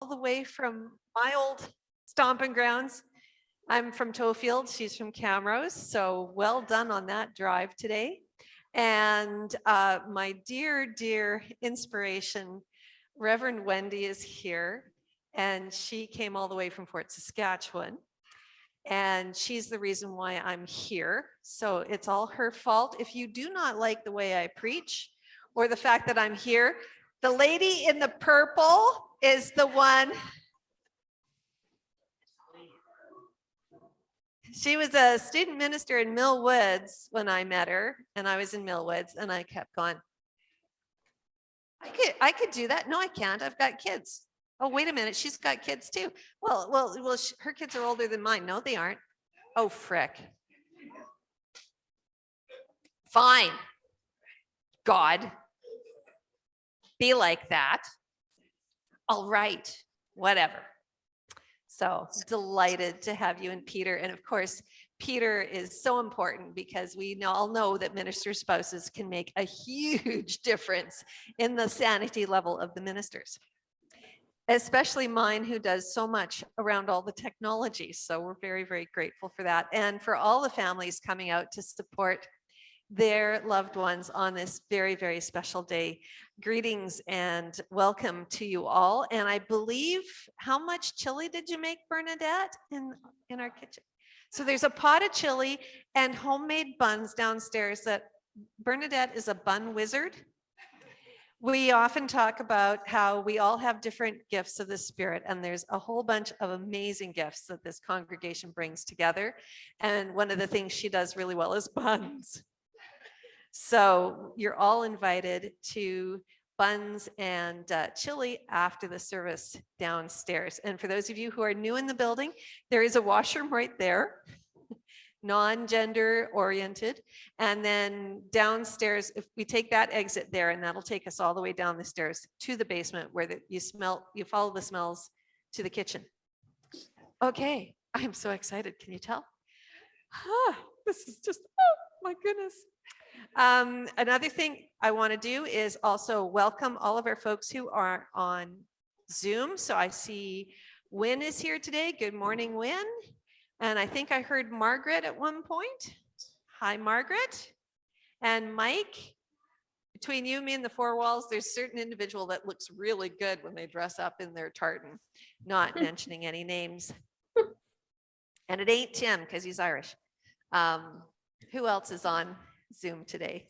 all the way from my old stomping grounds. I'm from Tofield, she's from Camrose, so well done on that drive today. And uh, my dear, dear inspiration, Reverend Wendy is here, and she came all the way from Fort Saskatchewan. And she's the reason why I'm here. So it's all her fault. If you do not like the way I preach or the fact that I'm here, the lady in the purple is the one. She was a student minister in Mill Woods when I met her and I was in Mill Woods and I kept going. I could, I could do that. No, I can't. I've got kids. Oh, wait a minute. She's got kids too. Well, well, well, her kids are older than mine. No, they aren't. Oh, frick. Fine. God. Be like that. All right, whatever. So delighted to have you and Peter. And of course, Peter is so important because we all know that minister spouses can make a huge difference in the sanity level of the ministers especially mine who does so much around all the technology. So we're very, very grateful for that. And for all the families coming out to support their loved ones on this very, very special day. Greetings and welcome to you all. And I believe, how much chili did you make, Bernadette, in, in our kitchen? So there's a pot of chili and homemade buns downstairs that Bernadette is a bun wizard. We often talk about how we all have different gifts of the spirit and there's a whole bunch of amazing gifts that this congregation brings together. And one of the things she does really well is buns. So you're all invited to buns and uh, chili after the service downstairs. And for those of you who are new in the building, there is a washroom right there non-gender oriented. And then downstairs, if we take that exit there and that'll take us all the way down the stairs to the basement where the, you smell, you follow the smells to the kitchen. Okay, I'm so excited. Can you tell? Huh, this is just, oh my goodness. Um, another thing I want to do is also welcome all of our folks who are on Zoom. So I see Win is here today. Good morning, Win. And I think I heard Margaret at one point. Hi, Margaret. And Mike, between you, me, and the four walls, there's certain individual that looks really good when they dress up in their tartan, not mentioning any names. And it ain't Tim because he's Irish. Um, who else is on Zoom today?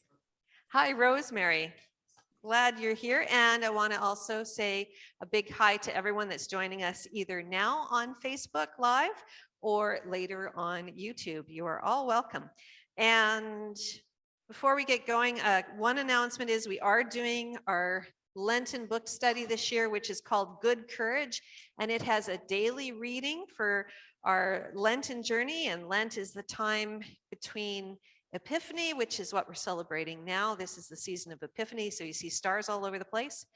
Hi, Rosemary. Glad you're here. And I want to also say a big hi to everyone that's joining us either now on Facebook Live or later on YouTube. You are all welcome. And before we get going, uh, one announcement is we are doing our Lenten book study this year, which is called Good Courage. And it has a daily reading for our Lenten journey. And Lent is the time between Epiphany, which is what we're celebrating now. This is the season of Epiphany. So you see stars all over the place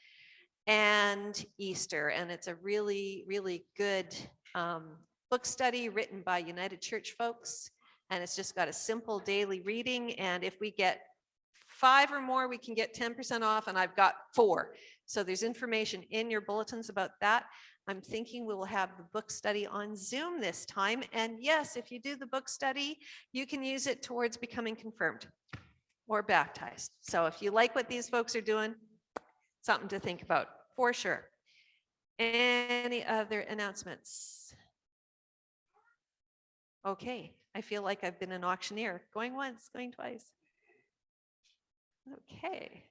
and Easter. And it's a really, really good um, book study written by United Church folks. And it's just got a simple daily reading. And if we get five or more, we can get 10% off. And I've got four. So there's information in your bulletins about that. I'm thinking we will have the book study on Zoom this time. And yes, if you do the book study, you can use it towards becoming confirmed or baptized. So if you like what these folks are doing, something to think about for sure. Any other announcements? Okay, I feel like I've been an auctioneer, going once, going twice. Okay.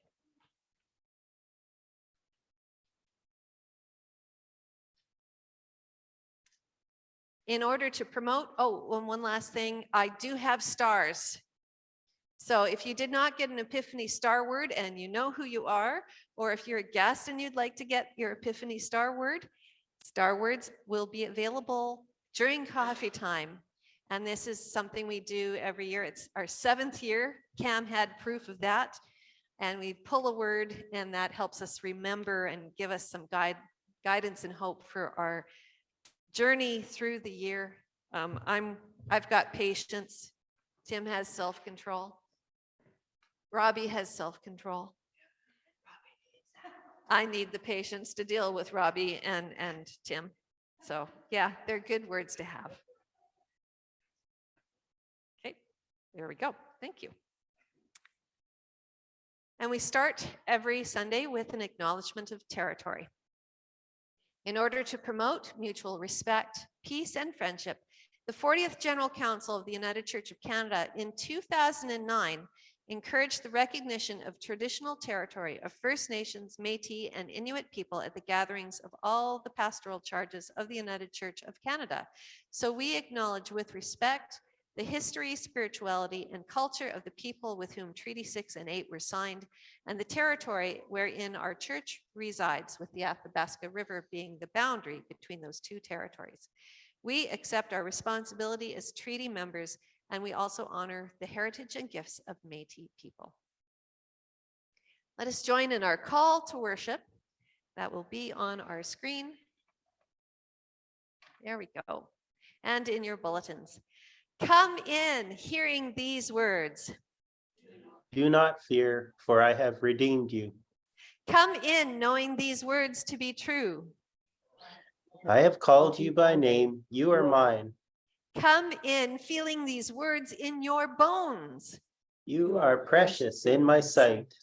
In order to promote, oh, and one last thing, I do have stars. So if you did not get an Epiphany Star Word and you know who you are, or if you're a guest and you'd like to get your Epiphany Star Word, Star Words will be available during coffee time and this is something we do every year. It's our seventh year. Cam had proof of that. And we pull a word and that helps us remember and give us some guide, guidance and hope for our journey through the year. Um, I'm, I've got patience. Tim has self-control. Robbie has self-control. I need the patience to deal with Robbie and, and Tim. So yeah, they're good words to have. Okay, there we go. Thank you. And we start every Sunday with an acknowledgement of territory. In order to promote mutual respect, peace, and friendship, the 40th General Council of the United Church of Canada in 2009 encouraged the recognition of traditional territory of First Nations, Métis, and Inuit people at the gatherings of all the pastoral charges of the United Church of Canada. So we acknowledge with respect the history, spirituality, and culture of the people with whom Treaty 6 and 8 were signed, and the territory wherein our church resides, with the Athabasca River being the boundary between those two territories. We accept our responsibility as treaty members and we also honor the heritage and gifts of Métis people. Let us join in our call to worship that will be on our screen. There we go. And in your bulletins. Come in hearing these words. Do not fear, for I have redeemed you. Come in knowing these words to be true. I have called you by name, you are mine. Come in feeling these words in your bones. You are precious in my sight.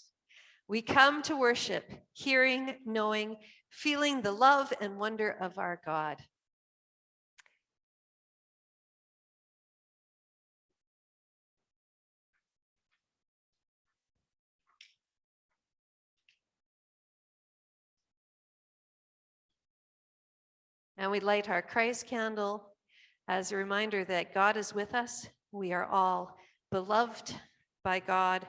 We come to worship, hearing, knowing, feeling the love and wonder of our God. And we light our Christ candle as a reminder that God is with us. We are all beloved by God,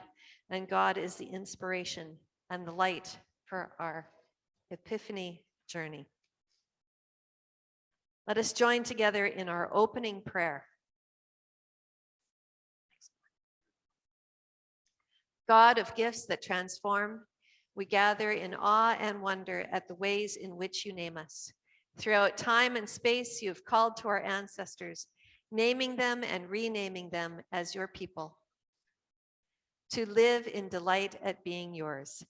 and God is the inspiration and the light for our epiphany journey. Let us join together in our opening prayer. God of gifts that transform, we gather in awe and wonder at the ways in which you name us. Throughout time and space, you have called to our ancestors, naming them and renaming them as your people, to live in delight at being yours.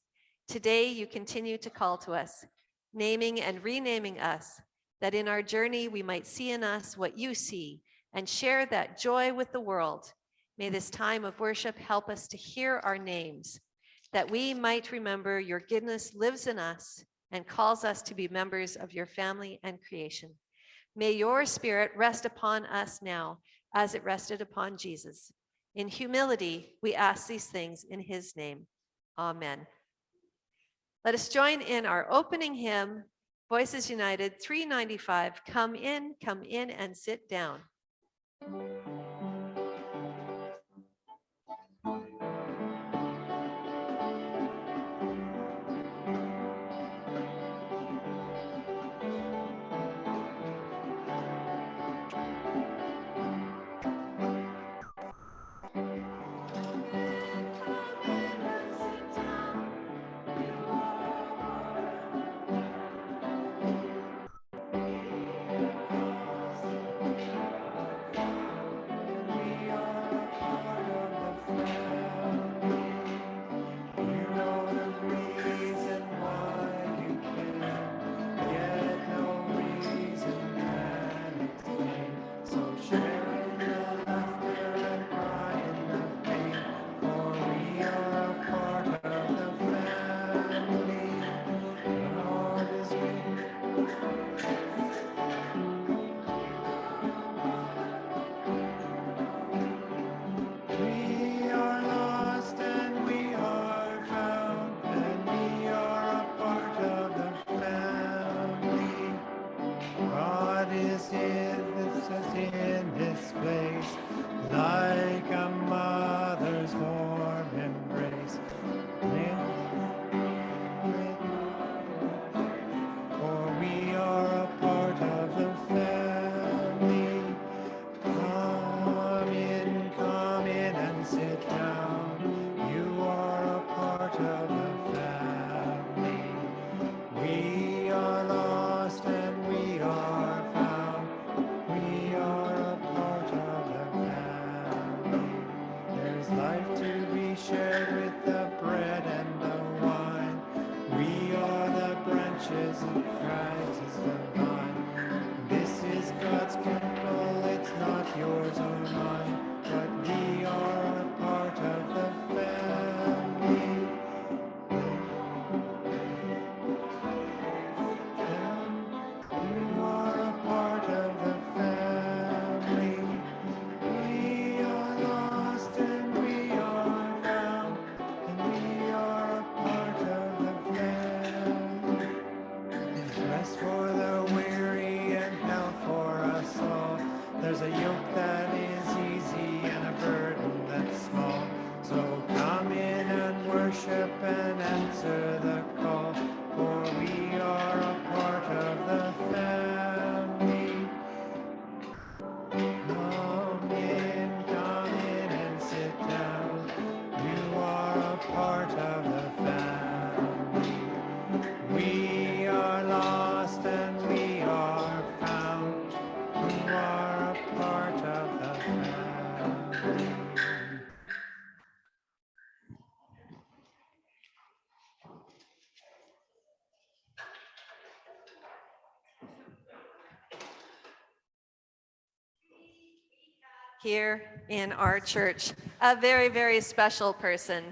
Today, you continue to call to us, naming and renaming us, that in our journey we might see in us what you see and share that joy with the world. May this time of worship help us to hear our names, that we might remember your goodness lives in us and calls us to be members of your family and creation. May your spirit rest upon us now as it rested upon Jesus. In humility, we ask these things in his name. Amen. Let us join in our opening hymn, Voices United 395, Come in, come in and sit down. life to be shared with the bread and the wine. We are the branches and Christ is the vine. This is God's temple, it's not yours or mine. Here in our church, a very, very special person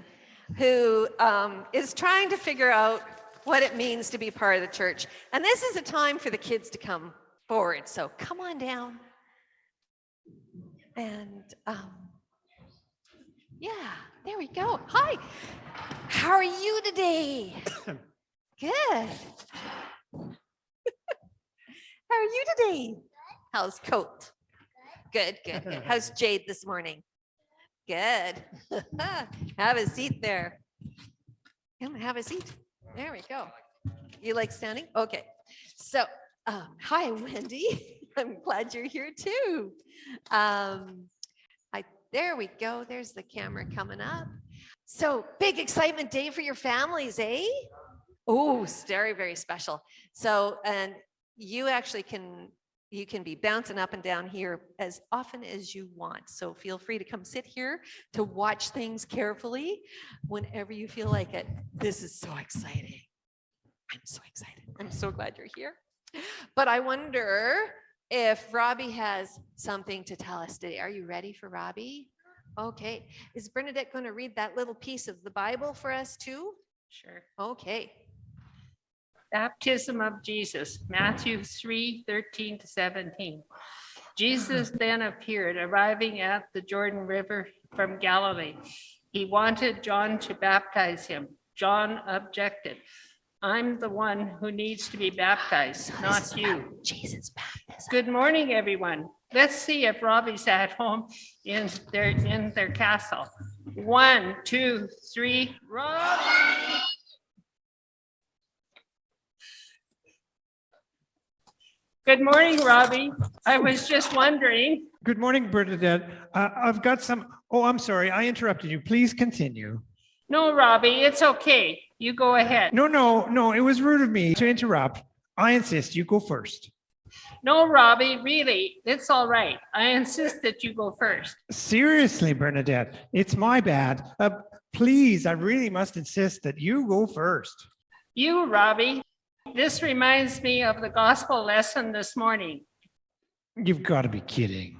who um, is trying to figure out what it means to be part of the church. And this is a time for the kids to come forward. So come on down. And um, yeah, there we go. Hi. How are you today? Good. How are you today? How's Colt? Good, good, good. How's Jade this morning? Good. Have a seat there. Come have a seat. There we go. You like standing? Okay. So, um, hi, Wendy. I'm glad you're here too. Um, I, there we go. There's the camera coming up. So big excitement day for your families, eh? Oh, very, very special. So, and you actually can, you can be bouncing up and down here as often as you want. So feel free to come sit here to watch things carefully whenever you feel like it. This is so exciting. I'm so excited. I'm so glad you're here. But I wonder if Robbie has something to tell us today. Are you ready for Robbie? Okay. Is Bernadette going to read that little piece of the Bible for us too? Sure. Okay. Baptism of Jesus, Matthew 3, 13 to 17. Jesus then appeared, arriving at the Jordan River from Galilee. He wanted John to baptize him. John objected. I'm the one who needs to be baptized, not you. Jesus baptism. Good morning, everyone. Let's see if Robbie's at home in their, in their castle. One, two, three, Robbie! Good morning, Robbie. I was just wondering, Good morning, Bernadette. Uh, I've got some, oh, I'm sorry, I interrupted you. Please continue. no, Robbie, it's okay. You go ahead. No, no, no, it was rude of me to interrupt. I insist you go first. No, Robbie, really, it's all right. I insist that you go first. Seriously, Bernadette, it's my bad. Uh, please, I really must insist that you go first. You, Robbie, this reminds me of the gospel lesson this morning. You've got to be kidding.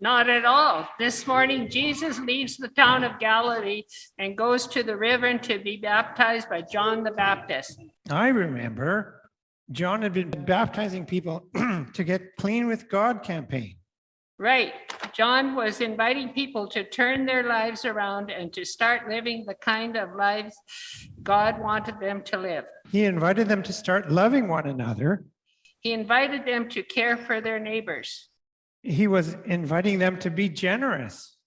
Not at all. This morning, Jesus leaves the town of Galilee and goes to the river to be baptized by John the Baptist. I remember John had been baptizing people to get clean with God campaign. Right. John was inviting people to turn their lives around and to start living the kind of lives God wanted them to live. He invited them to start loving one another. He invited them to care for their neighbors. He was inviting them to be generous.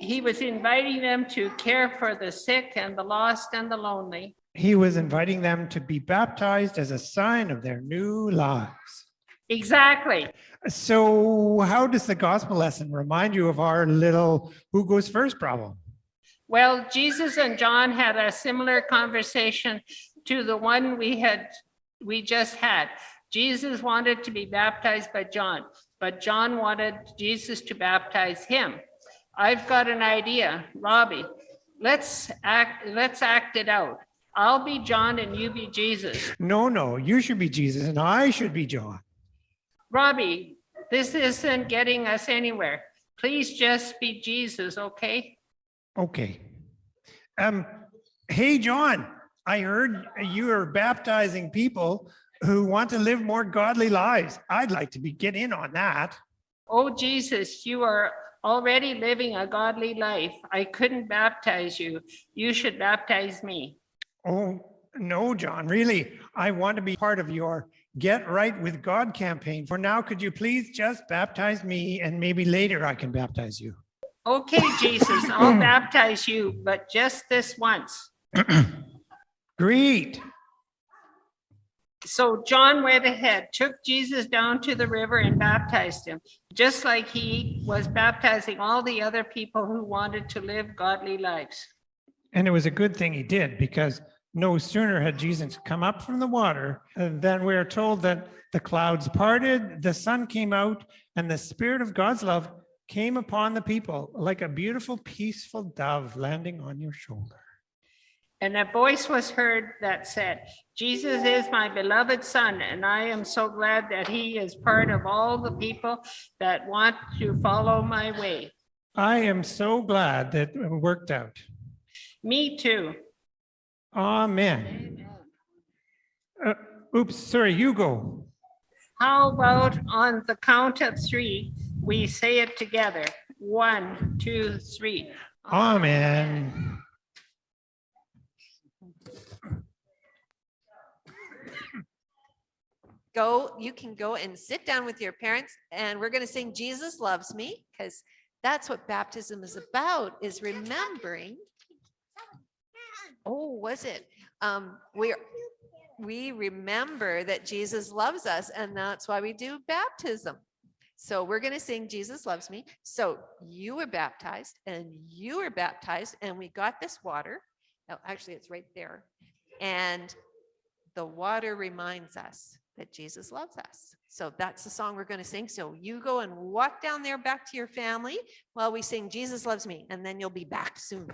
He was inviting them to care for the sick and the lost and the lonely. He was inviting them to be baptized as a sign of their new lives. Exactly. So how does the gospel lesson remind you of our little who goes first problem? Well, Jesus and John had a similar conversation to the one we had, we just had. Jesus wanted to be baptized by John, but John wanted Jesus to baptize him. I've got an idea, Robbie. Let's act, let's act it out. I'll be John and you be Jesus. No, no, you should be Jesus and I should be John. Robbie, this isn't getting us anywhere. Please just be Jesus, okay? Okay. Um, hey, John, I heard you are baptizing people who want to live more godly lives. I'd like to be get in on that. Oh, Jesus, you are already living a godly life. I couldn't baptize you. You should baptize me. Oh, no, John, really, I want to be part of your Get Right with God campaign. For now, could you please just baptize me and maybe later I can baptize you? Okay, Jesus, I'll baptize you, but just this once. Great. So John went ahead, took Jesus down to the river and baptized him, just like he was baptizing all the other people who wanted to live godly lives. And it was a good thing he did because no sooner had Jesus come up from the water than we are told that the clouds parted, the sun came out, and the spirit of God's love came upon the people like a beautiful, peaceful dove landing on your shoulder. And a voice was heard that said, Jesus is my beloved son, and I am so glad that he is part of all the people that want to follow my way. I am so glad that it worked out. Me too. Amen. Uh, Oops, sorry, you go. How about on the count of three, we say it together? One, two, three. Amen. Go, you can go and sit down with your parents and we're going to sing Jesus loves me because that's what baptism is about is remembering. Oh, was it? Um, we're, we remember that Jesus loves us and that's why we do baptism. So we're going to sing Jesus loves me. So you were baptized and you were baptized and we got this water. Oh, Actually, it's right there. And the water reminds us that Jesus loves us. So that's the song we're going to sing. So you go and walk down there back to your family while we sing Jesus loves me and then you'll be back soon.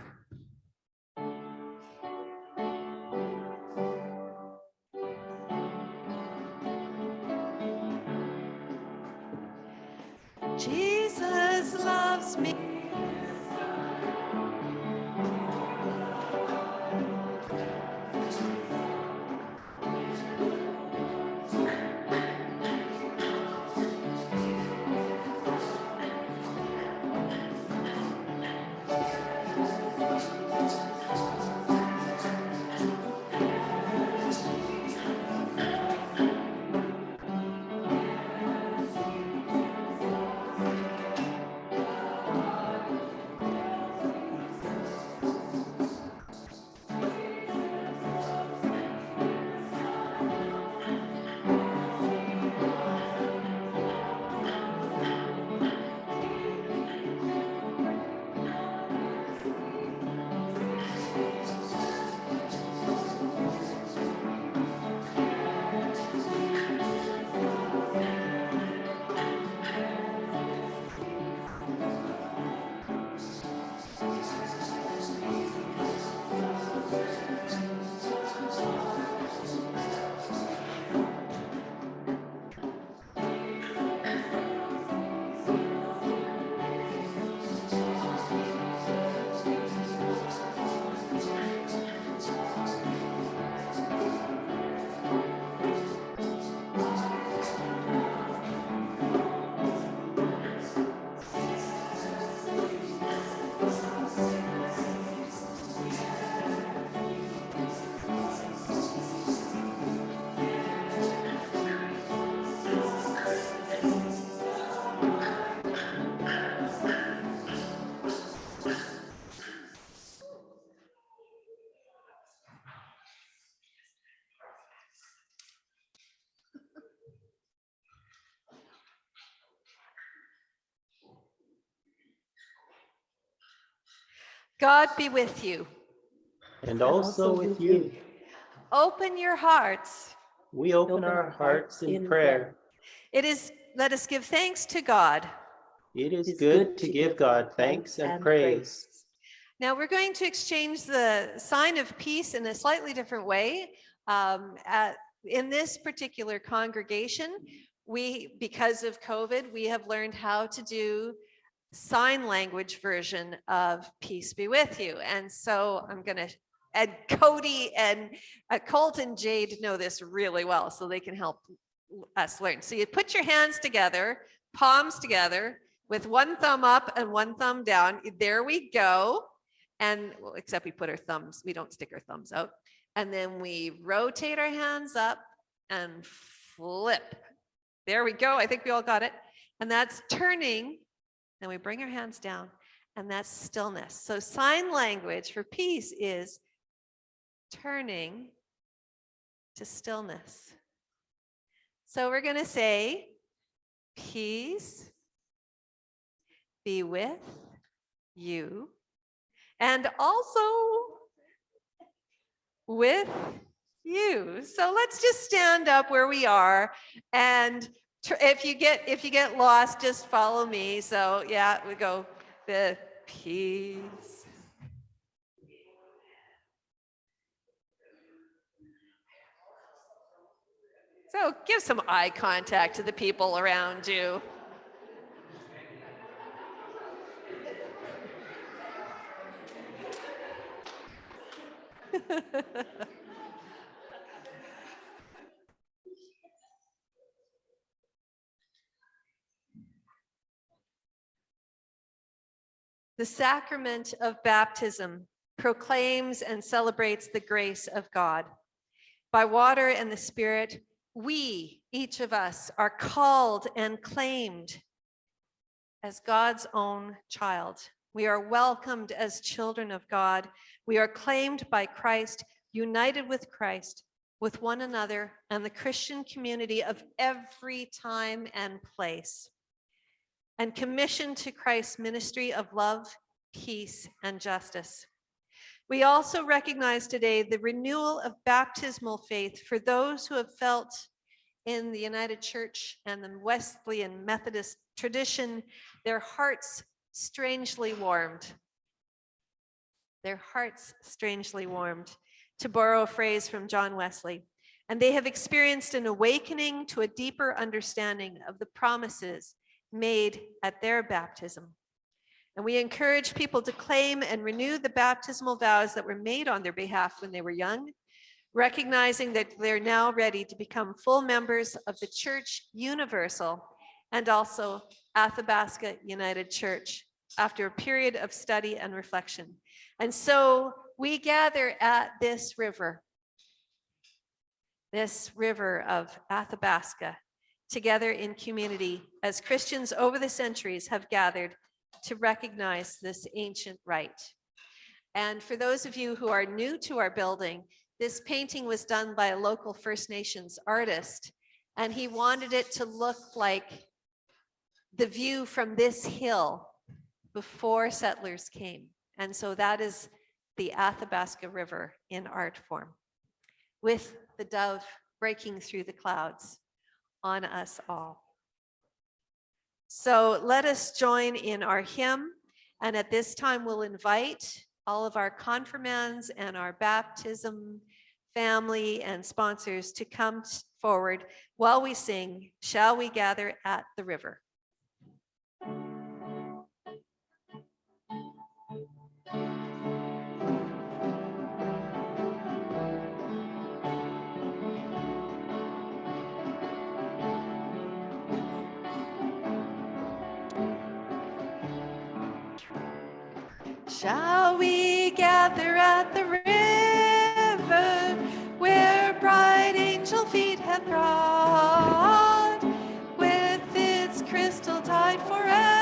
God be with you. And also with you. Open your hearts. We open our hearts in prayer. It is, let us give thanks to God. It is good to give God thanks and praise. Now we're going to exchange the sign of peace in a slightly different way. Um, at, in this particular congregation, we, because of COVID, we have learned how to do sign language version of peace be with you. And so I'm going to, and Cody and uh, Colt and Jade know this really well, so they can help us learn. So you put your hands together, palms together with one thumb up and one thumb down. There we go. And well, except we put our thumbs, we don't stick our thumbs out. And then we rotate our hands up and flip. There we go. I think we all got it. And that's turning. Then we bring our hands down and that's stillness. So sign language for peace is turning to stillness. So we're going to say, peace be with you and also with you. So let's just stand up where we are and if you get if you get lost, just follow me. So yeah, we go the peace. So give some eye contact to the people around you. The sacrament of baptism proclaims and celebrates the grace of God. By water and the Spirit, we, each of us, are called and claimed as God's own child. We are welcomed as children of God. We are claimed by Christ, united with Christ, with one another, and the Christian community of every time and place and commissioned to Christ's ministry of love, peace, and justice. We also recognize today the renewal of baptismal faith for those who have felt in the United Church and the Wesleyan Methodist tradition, their hearts strangely warmed. Their hearts strangely warmed, to borrow a phrase from John Wesley. And they have experienced an awakening to a deeper understanding of the promises made at their baptism. And we encourage people to claim and renew the baptismal vows that were made on their behalf when they were young, recognizing that they're now ready to become full members of the Church Universal and also Athabasca United Church after a period of study and reflection. And so we gather at this river, this river of Athabasca, together in community as Christians over the centuries have gathered to recognize this ancient rite. And for those of you who are new to our building, this painting was done by a local First Nations artist, and he wanted it to look like the view from this hill before settlers came. And so that is the Athabasca River in art form, with the dove breaking through the clouds on us all. So let us join in our hymn. And at this time, we'll invite all of our confirmands and our baptism family and sponsors to come forward while we sing, Shall We Gather at the River? Shall we gather at the river where bright angel feet have trod with its crystal tide forever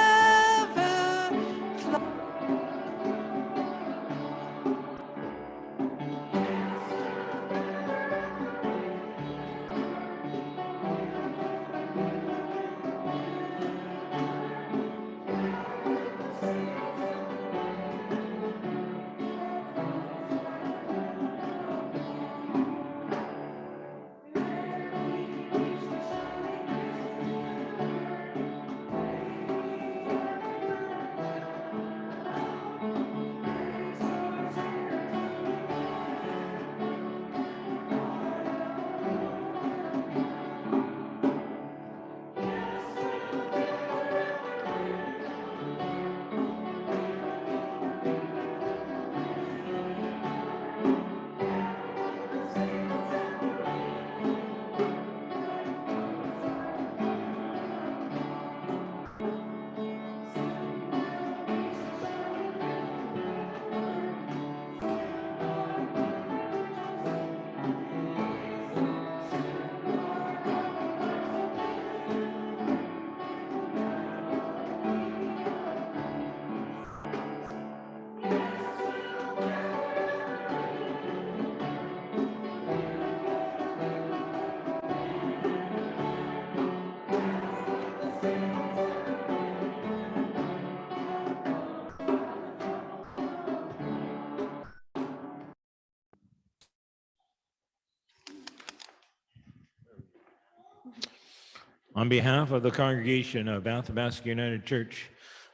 On behalf of the congregation of Athabasca United Church,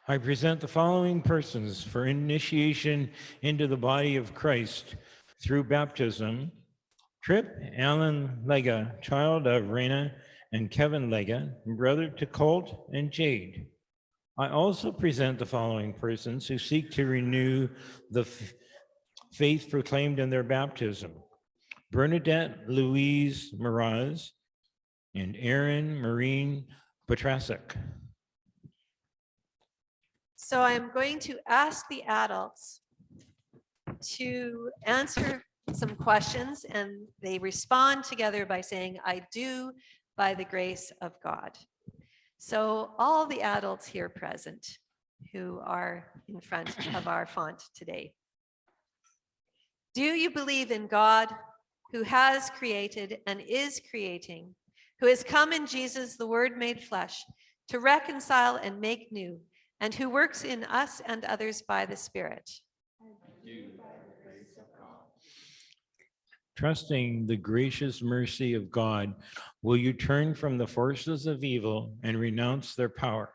I present the following persons for initiation into the body of Christ through baptism Trip Allen Lega, child of Raina and Kevin Lega, brother to Colt and Jade. I also present the following persons who seek to renew the faith proclaimed in their baptism. Bernadette Louise Miraz and Aaron Marine Petrasek. So I'm going to ask the adults to answer some questions and they respond together by saying, I do by the grace of God. So all the adults here present who are in front of our font today. Do you believe in God who has created and is creating, who has come in Jesus, the word made flesh, to reconcile and make new, and who works in us and others by the Spirit? Trusting the gracious mercy of God, will you turn from the forces of evil and renounce their power?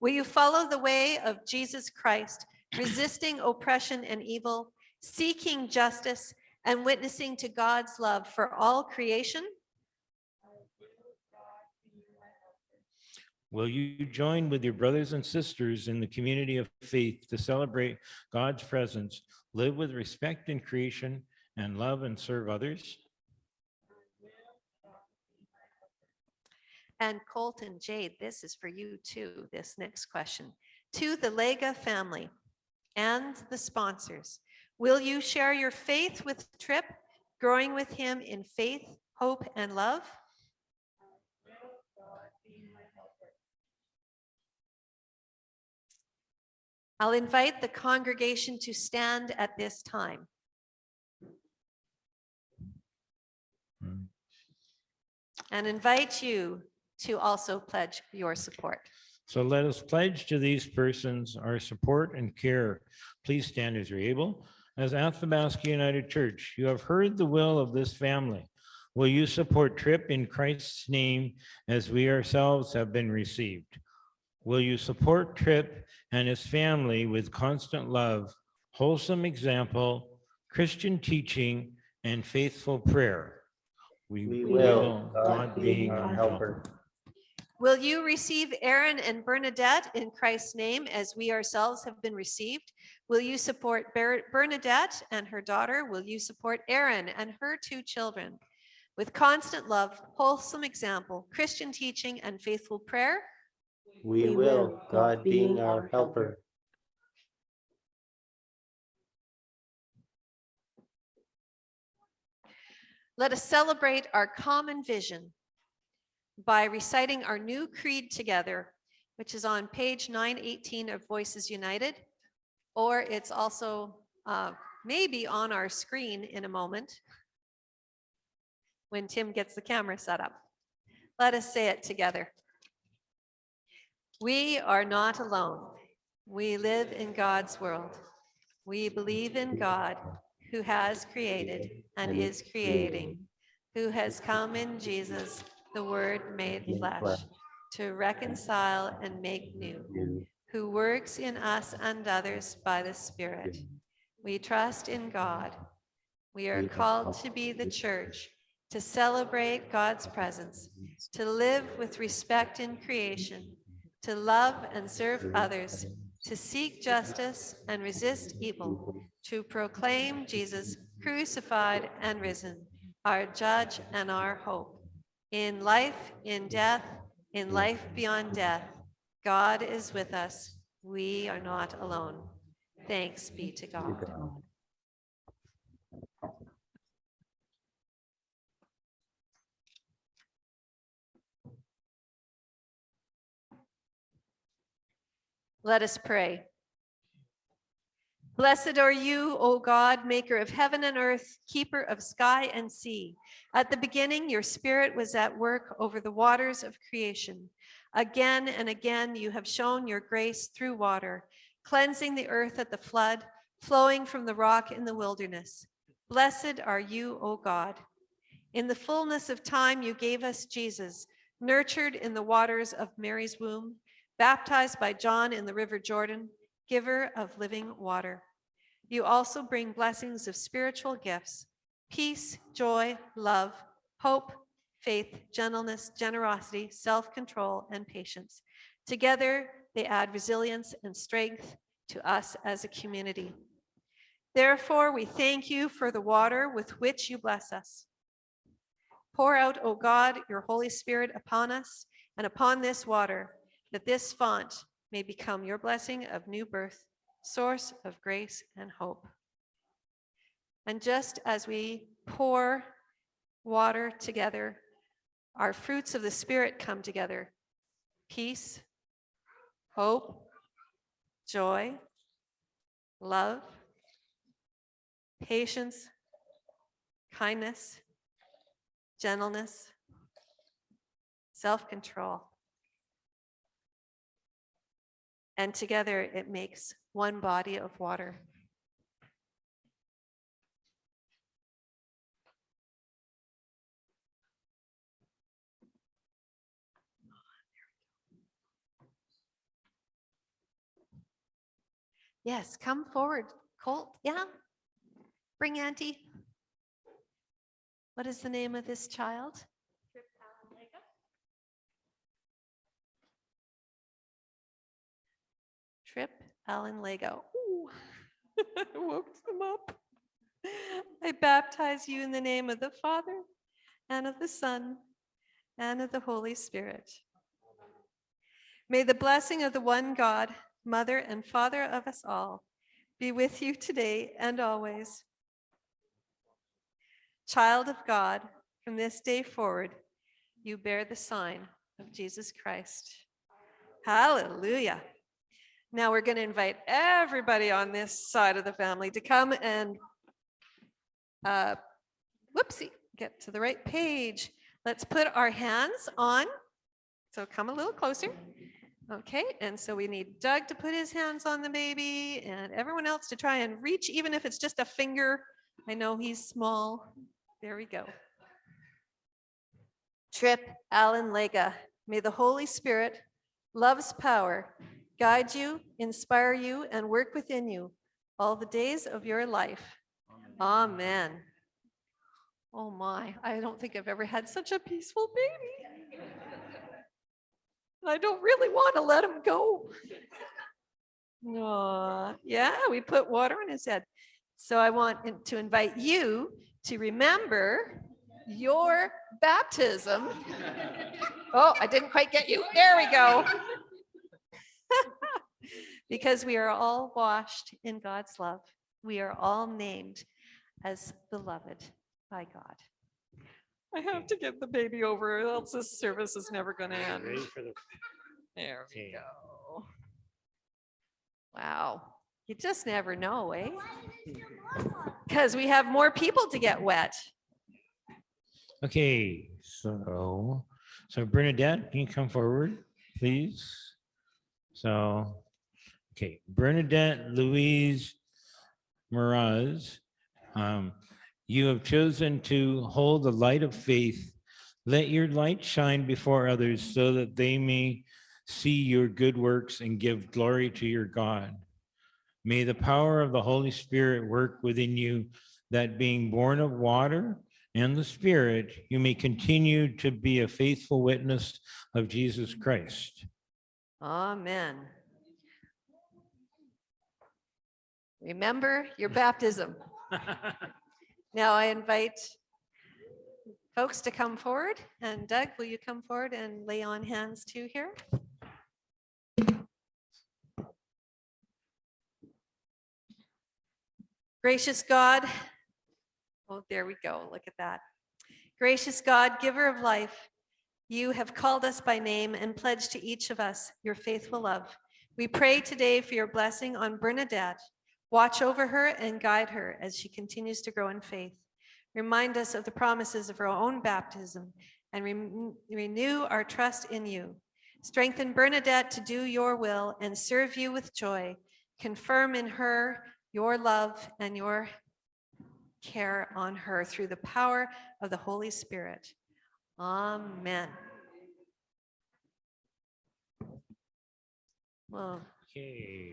Will you follow the way of Jesus Christ, resisting oppression and evil, seeking justice, and witnessing to God's love for all creation? Will you join with your brothers and sisters in the community of faith to celebrate God's presence, live with respect in creation, and love and serve others? And Colton, Jade, this is for you too, this next question. To the Lega family and the sponsors, will you share your faith with Trip, growing with him in faith, hope, and love? I'll invite the congregation to stand at this time. And invite you to also pledge your support. So let us pledge to these persons our support and care. Please stand as you're able. As Athabasca United Church, you have heard the will of this family. Will you support Trip in Christ's name as we ourselves have been received? Will you support Trip and his family with constant love, wholesome example, Christian teaching, and faithful prayer? We will, God being our helper. Will you receive Aaron and Bernadette in Christ's name as we ourselves have been received? Will you support Ber- Bernadette and her daughter? Will you support Aaron and her two children? With constant love, wholesome example, Christian teaching, and faithful prayer? We will, God being our helper. Let us celebrate our common vision by reciting our new creed together, which is on page 918 of Voices United, or it's also uh, maybe on our screen in a moment when Tim gets the camera set up. Let us say it together. We are not alone. We live in God's world. We believe in God who has created and is creating, who has come in Jesus, the Word made flesh, to reconcile and make new, who works in us and others by the Spirit. We trust in God. We are called to be the church, to celebrate God's presence, to live with respect in creation, to love and serve others, to seek justice and resist evil, to proclaim Jesus crucified and risen, our judge and our hope. In life, in death, in life beyond death, God is with us. We are not alone. Thanks be to God. Let us pray. Blessed are you, O God, maker of heaven and earth, keeper of sky and sea. At the beginning, your spirit was at work over the waters of creation. Again and again, you have shown your grace through water, cleansing the earth at the flood, flowing from the rock in the wilderness. Blessed are you, O God. In the fullness of time, you gave us Jesus, nurtured in the waters of Mary's womb, baptized by John in the river Jordan, giver of living water. You also bring blessings of spiritual gifts, peace, joy, love, hope, faith, gentleness, generosity, self-control, and patience. Together, they add resilience and strength to us as a community. Therefore, we thank you for the water with which you bless us. Pour out, O God, your Holy Spirit upon us and upon this water, that this font may become your blessing of new birth, source of grace and hope. And just as we pour water together, our fruits of the Spirit come together. Peace, hope, joy, love, patience, kindness, gentleness, self-control. And together it makes one body of water. Yes, come forward, Colt. Yeah. Bring Auntie. What is the name of this child? Allen Lego. Ooh, I woke them up. I baptize you in the name of the Father and of the Son and of the Holy Spirit. May the blessing of the one God, Mother and Father of us all, be with you today and always. Child of God, from this day forward, you bear the sign of Jesus Christ. Hallelujah. Now we're going to invite everybody on this side of the family to come and, uh, whoopsie, get to the right page. Let's put our hands on. So come a little closer. Okay, and so we need Doug to put his hands on the baby and everyone else to try and reach, even if it's just a finger. I know he's small. There we go. Trip Allen Lega, may the Holy Spirit, love's power, guide you, inspire you, and work within you all the days of your life. Amen. Oh my, I don't think I've ever had such a peaceful baby. I don't really want to let him go. Aw, yeah, we put water on his head. So I want to invite you to remember your baptism. Oh, I didn't quite get you. There we go. Because we are all washed in God's love. We are all named as beloved by God. I have to get the baby over, or else this service is never going to end. Ready for the There we go. Wow, you just never know, eh? Because we have more people to get wet. Okay, so, so Bernadette, can you come forward, please? So, okay, Bernadette Louise Miraz, um, you have chosen to hold the light of faith. Let your light shine before others so that they may see your good works and give glory to your God. May the power of the Holy Spirit work within you that being born of water and the Spirit, you may continue to be a faithful witness of Jesus Christ. Amen. Remember your baptism. Now I invite folks to come forward and Doug, will you come forward and lay on hands too here? Gracious God, oh, there we go. Look at that. Gracious God, giver of life, you have called us by name and pledged to each of us your faithful love. We pray today for your blessing on Bernadette. Watch over her and guide her as she continues to grow in faith. Remind us of the promises of her own baptism and re- renew our trust in you. Strengthen Bernadette to do your will and serve you with joy. Confirm in her your love and your care on her through the power of the Holy Spirit. Amen. Well, Okay.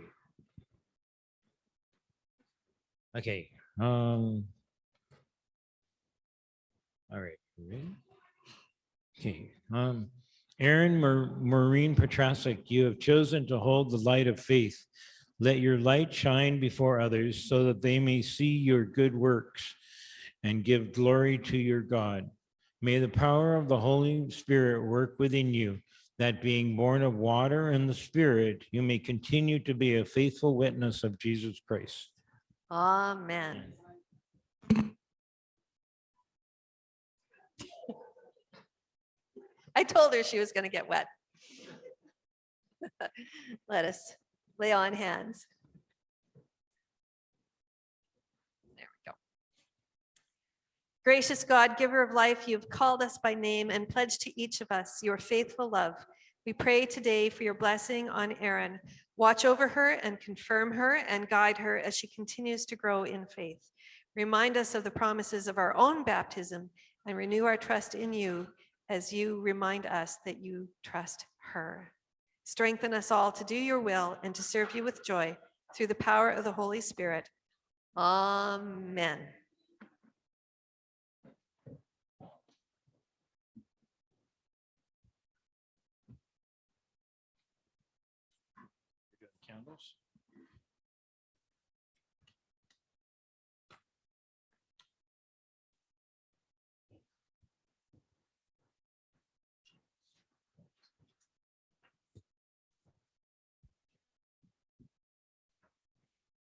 Okay, um. All right. ready? Okay, um, Erin Mar- Maureen you have chosen to hold the light of faith. Let your light shine before others so that they may see your good works and give glory to your God. May the power of the Holy Spirit work within you, that being born of water and the Spirit, you may continue to be a faithful witness of Jesus Christ. Amen. I told her she was going to get wet. Let us lay on hands. There we go. Gracious God, giver of life, you have called us by name and pledged to each of us your faithful love. We pray today for your blessing on Erin. Watch over her and confirm her and guide her as she continues to grow in faith. Remind us of the promises of our own baptism and renew our trust in you as you remind us that you trust her. Strengthen us all to do your will and to serve you with joy through the power of the Holy Spirit. Amen.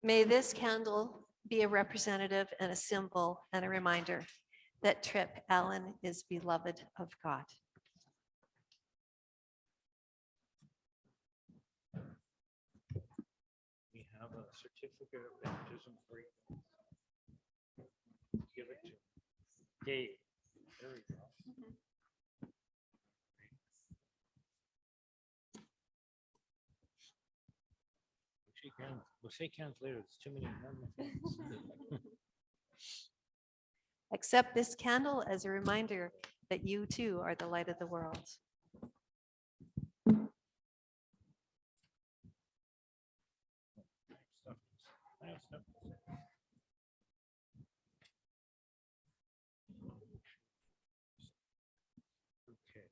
May this candle be a representative and a symbol and a reminder that Trip Allen is beloved of God. We have a certificate of baptism for you. Give it to Dave. There we go. We'll shake hands- We'll shake hands later. There's too many. hands. Accept this candle as a reminder that you too are the light of the world. I have stuff to say. Okay.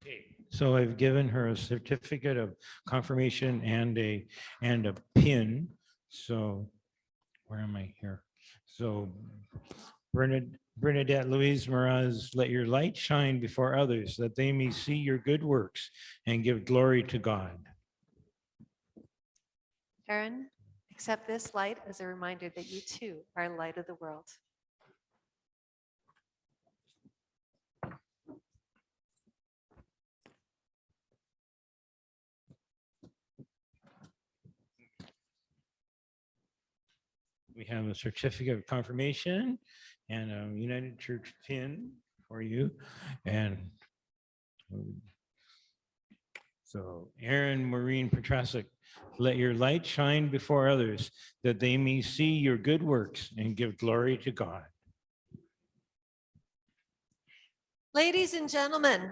Okay, so I've given her a certificate of confirmation and a, and a pin. So where am I here? So Bernadette, Bernadette Louise Moraz, let your light shine before others that they may see your good works and give glory to God. Erin, accept this light as a reminder that you too are light of the world. We have a certificate of confirmation and a United Church pin for you and so Erin Maureen Petrasic, let your light shine before others that they may see your good works and give glory to God. Ladies and gentlemen,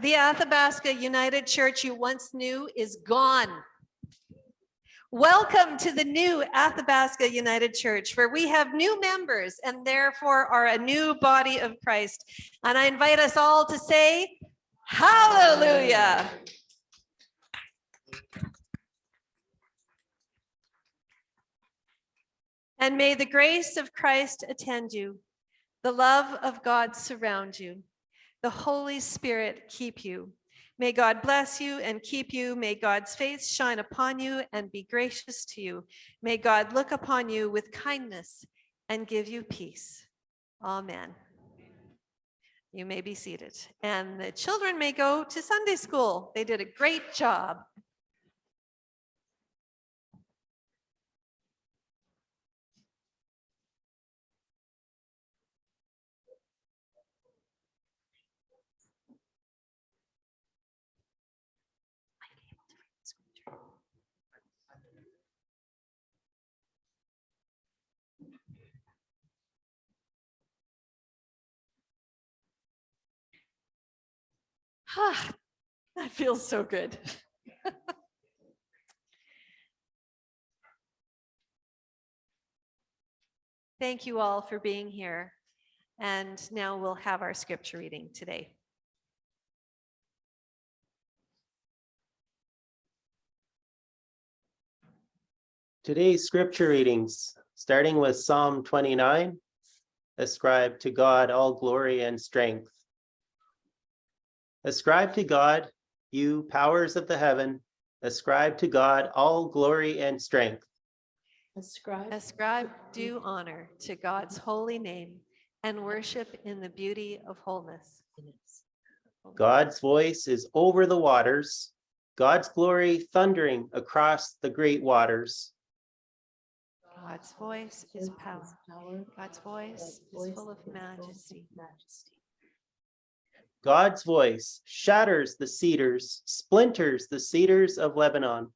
the Athabasca United Church you once knew is gone. Welcome to the new Athabasca United Church, where we have new members and therefore are a new body of Christ. And I invite us all to say, Hallelujah. And may the grace of Christ attend you, the love of God surround you, the Holy Spirit keep you. May God bless you and keep you. May God's face shine upon you and be gracious to you. May God look upon you with kindness and give you peace. Amen. You may be seated. And the children may go to Sunday school. They did a great job. Ah, that feels so good. Thank you all for being here. And now we'll have our scripture reading today. Today's scripture readings, starting with Psalm 29, ascribe to God all glory and strength. Ascribe to God, you powers of the heaven, ascribe to God all glory and strength. Ascribe. Ascribe due honor to God's holy name and worship in the beauty of wholeness. God's voice is over the waters, God's glory thundering across the great waters. God's voice is power. God's voice is full of majesty. God's voice shatters the cedars, splinters the cedars of Lebanon.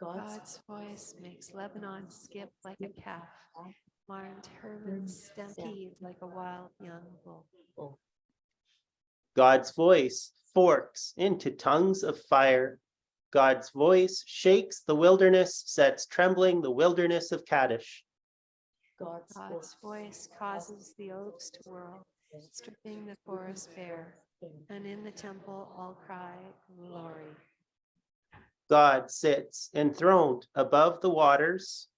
God's voice makes Lebanon skip like a calf, Mount Hermon mm. stampede like a wild young bull. God's voice forks into tongues of fire. God's voice shakes the wilderness, sets trembling the wilderness of Kadesh. God's voice causes the oaks to whirl, stripping the forest bare, and in the temple all cry glory. God sits enthroned above the waters.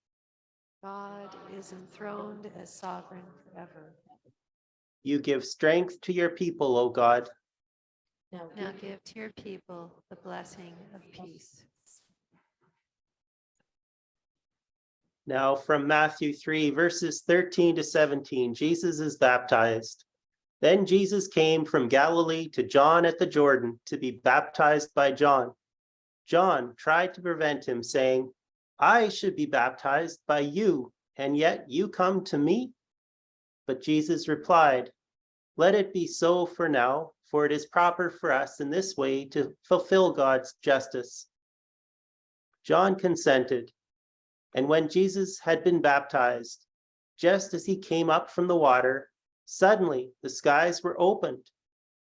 God is enthroned as sovereign forever. You give strength to your people, O God. Now give to your people the blessing of peace. Now from Matthew 3, verses 13 to 17, Jesus is baptized. Then Jesus came from Galilee to John at the Jordan to be baptized by John. John tried to prevent him, saying, I should be baptized by you, and yet you come to me? But Jesus replied, Let it be so for now, for it is proper for us in this way to fulfill God's justice. John consented. And when Jesus had been baptized, just as he came up from the water, suddenly the skies were opened,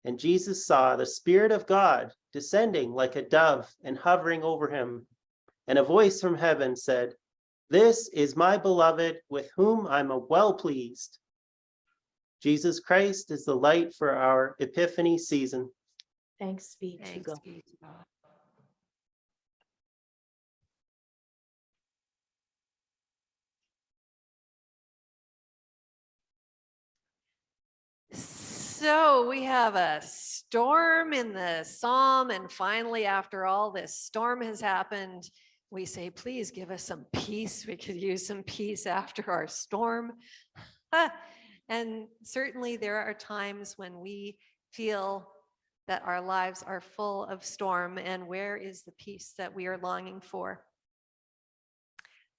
and Jesus saw the Spirit of God descending like a dove and hovering over him. And a voice from heaven said, This is my beloved with whom I'm well pleased. Jesus Christ is the light for our Epiphany season. Thanks be to Thanks God. be to God. So we have a storm in the psalm and finally after all this storm has happened, we say, please give us some peace. We could use some peace after our storm. And certainly there are times when we feel that our lives are full of storm and where is the peace that we are longing for?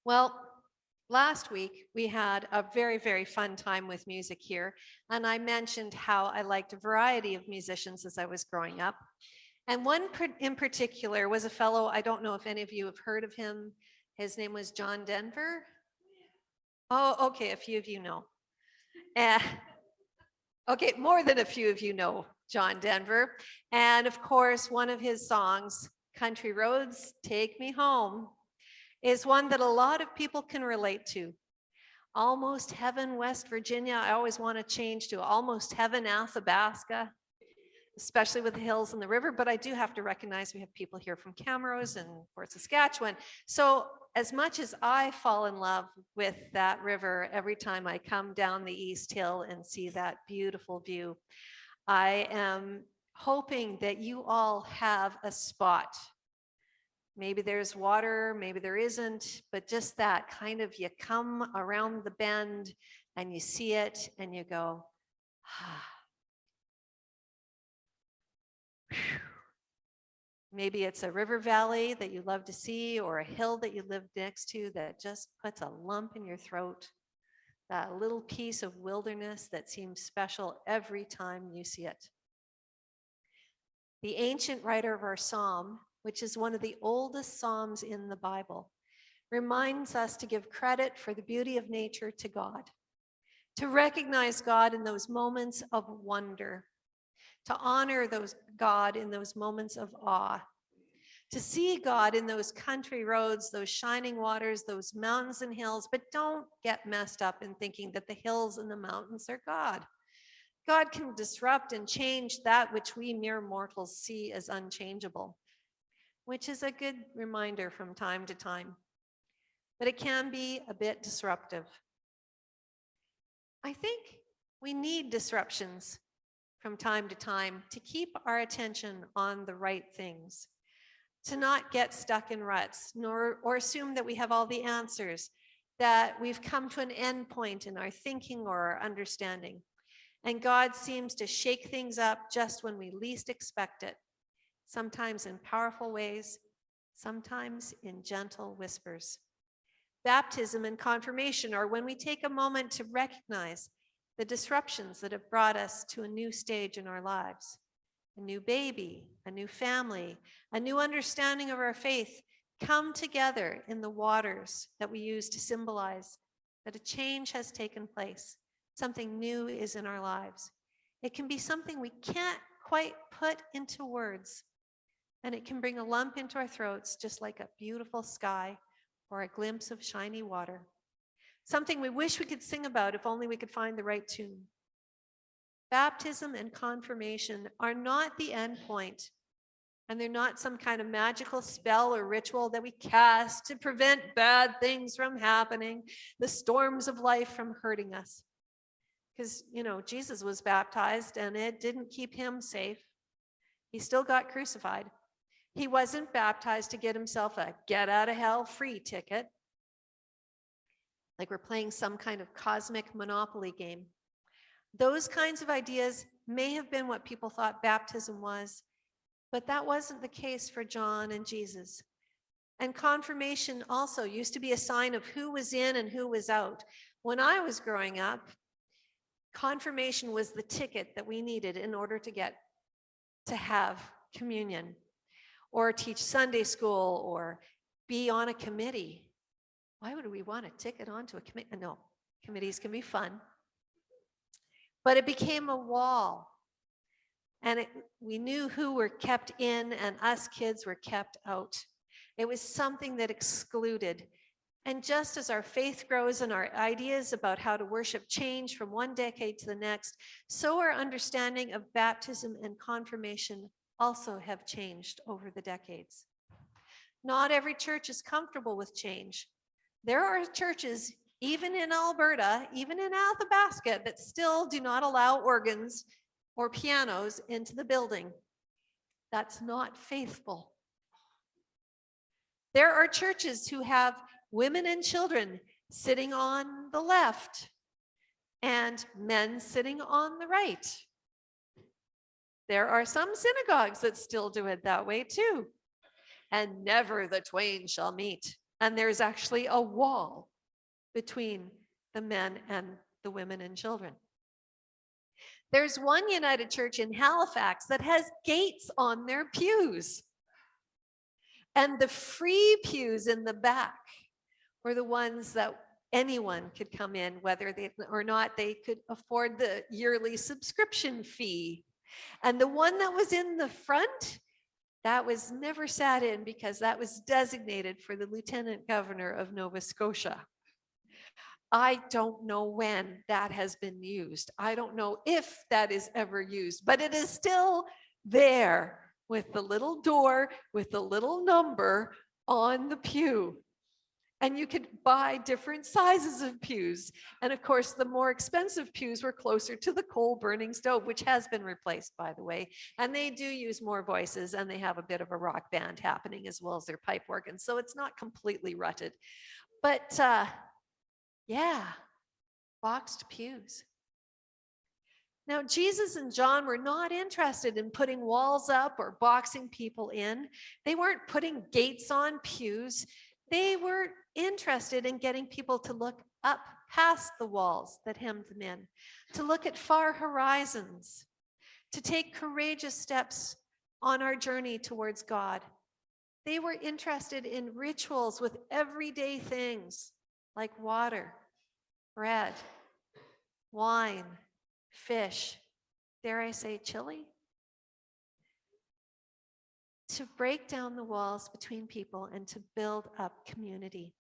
Well, last week we had a very, very fun time with music here. And I mentioned how I liked a variety of musicians as I was growing up. And one in particular was a fellow, I don't know if any of you have heard of him. His name was John Denver. Oh, okay, a few of you know. Eh, Okay, more than a few of you know John Denver. And of course, one of his songs, Country Roads, Take Me Home, is one that a lot of people can relate to. Almost Heaven, West Virginia. I always want to change to Almost Heaven, Athabasca, especially with the hills and the river. But I do have to recognize we have people here from Camrose and Fort Saskatchewan. So as much as I fall in love with that river every time I come down the East Hill and see that beautiful view, I am hoping that you all have a spot. Maybe there's water, maybe there isn't, but just that kind of you come around the bend and you see it and you go, ah. Maybe it's a river valley that you love to see or a hill that you live next to that just puts a lump in your throat. That little piece of wilderness that seems special every time you see it. The ancient writer of our psalm, which is one of the oldest psalms in the Bible, reminds us to give credit for the beauty of nature to God, to recognize God in those moments of wonder, to honor those God in those moments of awe, to see God in those country roads, those shining waters, those mountains and hills, but don't get messed up in thinking that the hills and the mountains are God. God can disrupt and change that which we mere mortals see as unchangeable, which is a good reminder from time to time. But it can be a bit disruptive. I think we need disruptions from time to time to keep our attention on the right things, to not get stuck in ruts, nor or assume that we have all the answers, that we've come to an end point in our thinking or our understanding. And God seems to shake things up just when we least expect it, sometimes in powerful ways, sometimes in gentle whispers. Baptism and confirmation are when we take a moment to recognize the disruptions that have brought us to a new stage in our lives. A new baby, a new family, a new understanding of our faith come together in the waters that we use to symbolize that a change has taken place. Something new is in our lives. It can be something we can't quite put into words, and it can bring a lump into our throats, just like a beautiful sky or a glimpse of shiny water. Something we wish we could sing about if only we could find the right tune. Baptism and confirmation are not the end point, and they're not some kind of magical spell or ritual that we cast to prevent bad things from happening, the storms of life from hurting us. Because, you know, Jesus was baptized and it didn't keep him safe. He still got crucified. He wasn't baptized to get himself a get out of hell free ticket. Like we're playing some kind of cosmic monopoly game. Those kinds of ideas may have been what people thought baptism was, but that wasn't the case for John and Jesus. And confirmation also used to be a sign of who was in and who was out. When I was growing up, confirmation was the ticket that we needed in order to get to have communion or teach Sunday school or be on a committee. Why would we want a ticket onto a committee? No, committees can be fun. But it became a wall. And it, we knew who were kept in and us kids were kept out. It was something that excluded. And just as our faith grows and our ideas about how to worship change from one decade to the next, so our understanding of baptism and confirmation also have changed over the decades. Not every church is comfortable with change. There are churches, even in Alberta, even in Athabasca, that still do not allow organs or pianos into the building. That's not faithful. There are churches who have women and children sitting on the left and men sitting on the right. There are some synagogues that still do it that way too. And never the twain shall meet. And there's actually a wall between the men and the women and children. There's one United Church in Halifax that has gates on their pews. And the free pews in the back were the ones that anyone could come in, whether they or not they could afford the yearly subscription fee. And the one that was in the front, that was never sat in because that was designated for the lieutenant governor of Nova Scotia. I don't know when that has been used. I don't know if that is ever used, but it is still there with the little door with the little number on the pew. And you could buy different sizes of pews. And of course, the more expensive pews were closer to the coal burning stove, which has been replaced, by the way. And they do use more voices and they have a bit of a rock band happening as well as their pipe organ. So it's not completely rutted. But uh, yeah, boxed pews. Now, Jesus and John were not interested in putting walls up or boxing people in. They weren't putting gates on pews. They were interested in getting people to look up past the walls that hemmed them in, to look at far horizons, to take courageous steps on our journey towards God. They were interested in rituals with everyday things like water, bread, wine, fish, dare I say chili? To break down the walls between people and to build up community.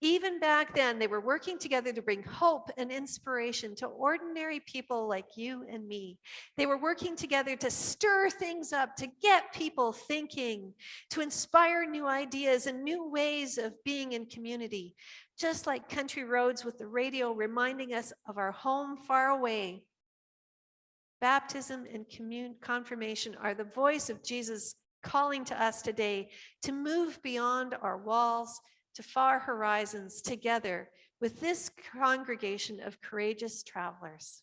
Even back then, they were working together to bring hope and inspiration to ordinary people like you and me. They were working together to stir things up, to get people thinking, to inspire new ideas and new ways of being in community. Just like country roads with the radio reminding us of our home far away. Baptism and confirmation are the voice of Jesus calling to us today to move beyond our walls to far horizons together with this congregation of courageous travelers.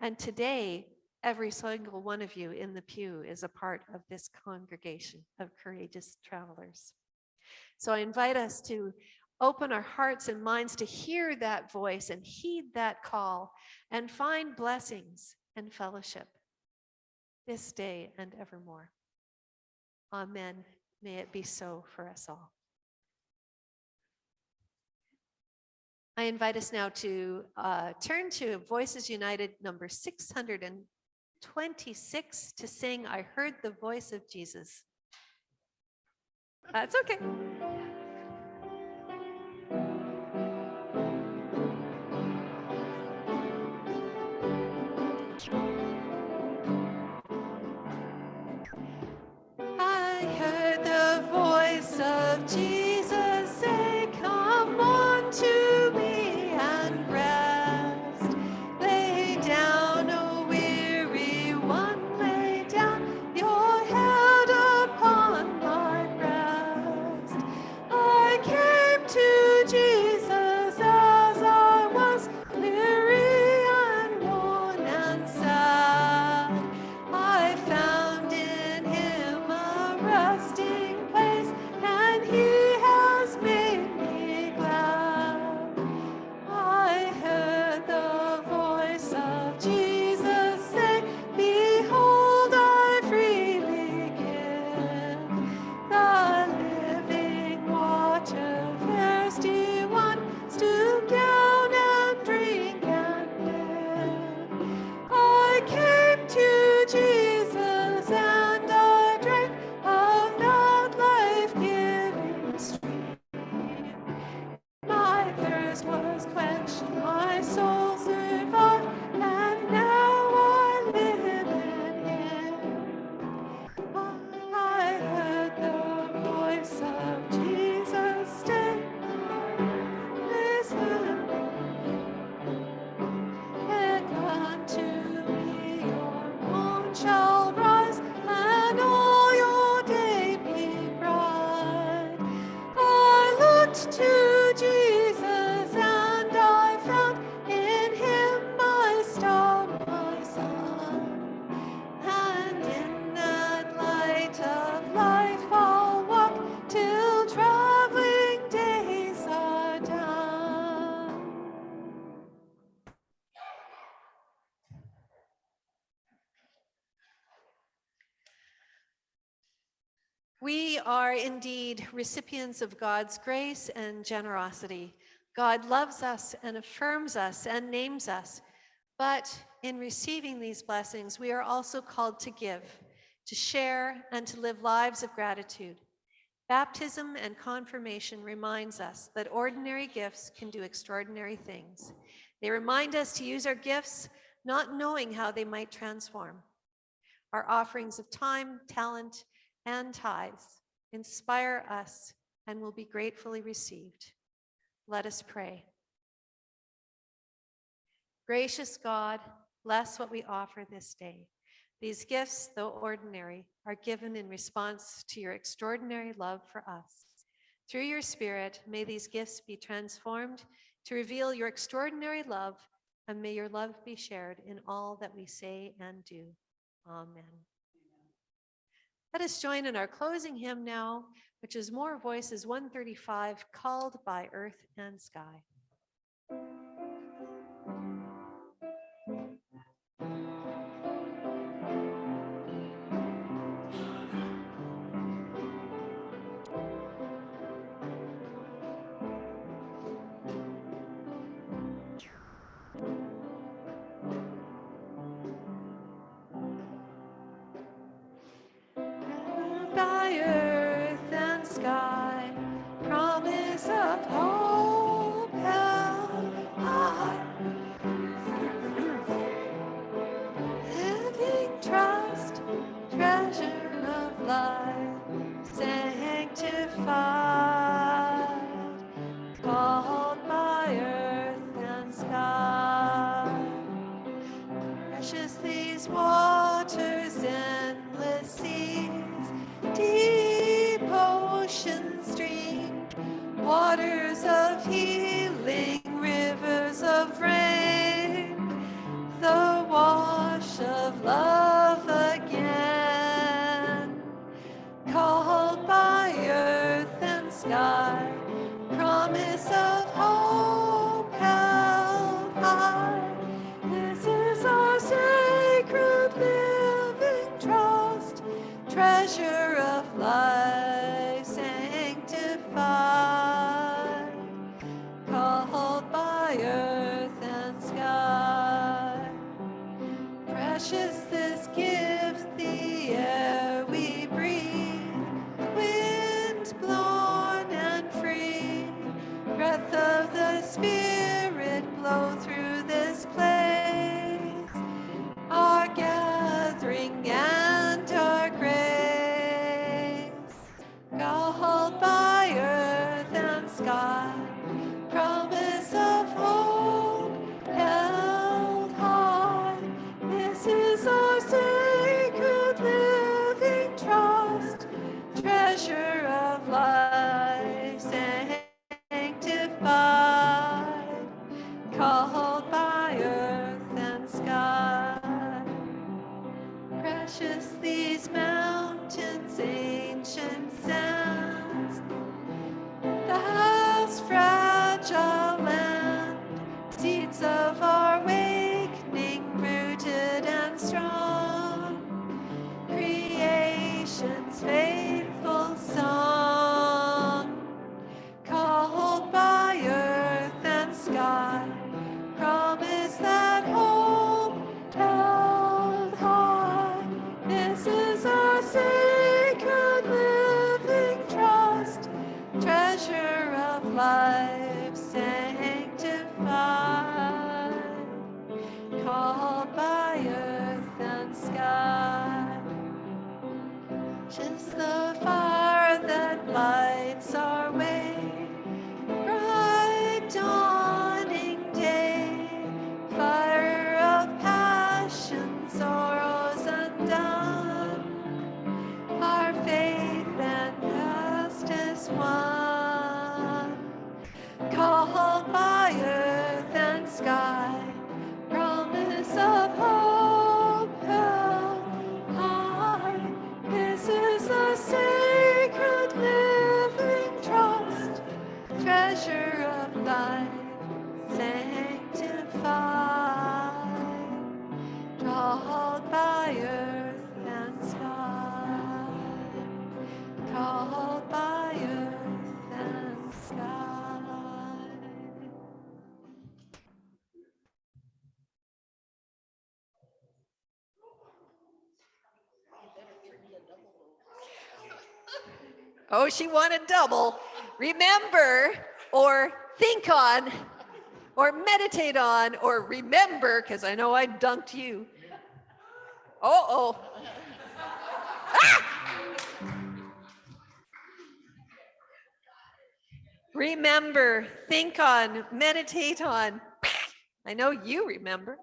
And today, every single one of you in the pew is a part of this congregation of courageous travelers. So I invite us to open our hearts and minds to hear that voice and heed that call and find blessings and fellowship this day and evermore. Amen. May it be so for us all. I invite us now to uh, turn to Voices United number 626 to sing I Heard the Voice of Jesus. That's okay. Recipients of God's grace and generosity. God loves us and affirms us and names us. But in receiving these blessings, we are also called to give, to share, and to live lives of gratitude. Baptism and confirmation reminds us that ordinary gifts can do extraordinary things. They remind us to use our gifts not knowing how they might transform. Our offerings of time, talent, and tithes inspire us and will be gratefully received. Let us pray. Gracious God, bless what we offer this day. These gifts, though ordinary, are given in response to your extraordinary love for us. Through your Spirit, may these gifts be transformed to reveal your extraordinary love, and may your love be shared in all that we say and do. Amen. Let us join in our closing hymn now, which is More Voices 135, Called by Earth and Sky. Treasure Oh, she wanted double. Remember or think on or meditate on or remember, because I know I dunked you. Oh, oh. Ah! Remember, think on, meditate on. I know you remember.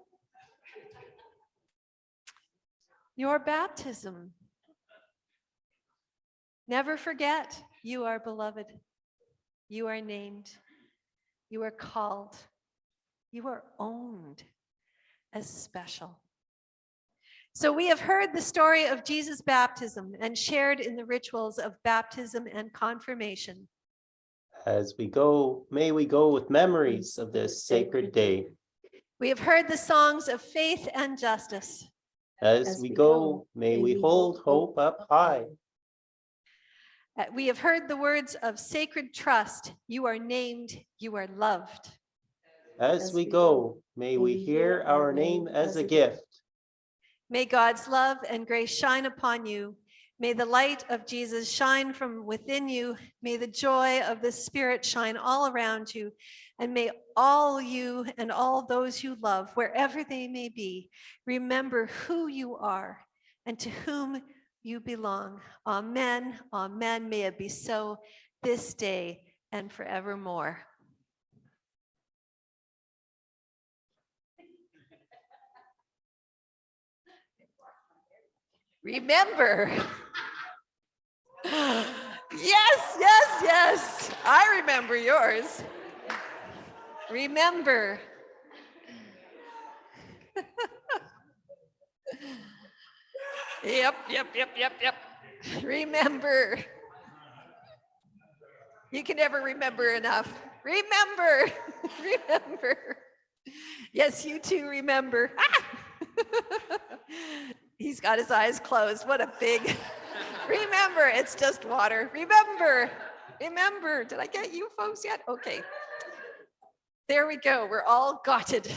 Your baptism. Never forget, you are beloved. You are named. You are called. You are owned as special. So we have heard the story of Jesus' baptism and shared in the rituals of baptism and confirmation. As we go, may we go with memories of this sacred day. We have heard the songs of faith and justice. As we go, may we hold hope up high. Uh, We have heard the words of sacred trust. You are named, you are loved. As we go, may we hear our name as a gift. May God's love and grace shine upon you. May the light of Jesus shine from within you. May the joy of the Spirit shine all around you. And may all you and all those you love, wherever they may be, remember who you are and to whom you belong. Amen. Amen. May it be so this day and forevermore. Remember. Yes, yes, yes. I remember yours. Remember. Yep, yep, yep, yep, yep. Remember. You can never remember enough. Remember, remember. Yes, you too remember. Ah! He's got his eyes closed. What a big, remember, it's just water. Remember, remember. Did I get you folks yet? Okay. There we go. We're all got it.